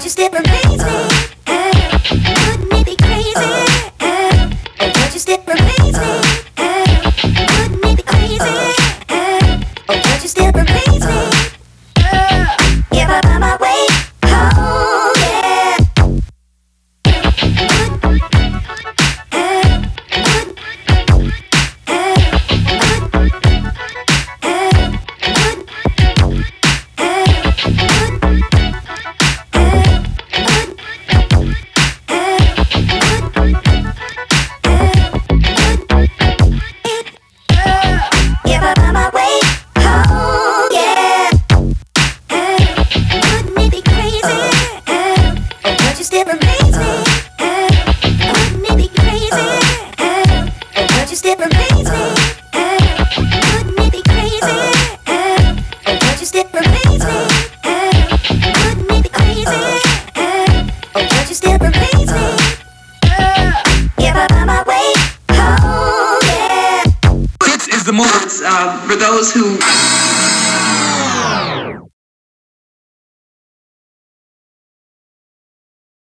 But you still amaze me. Eh, Couldn't it be crazy? Eh, but you still amaze me. Eh, wouldn't it be crazy? But you still amaze me. This is the moment uh, for those who.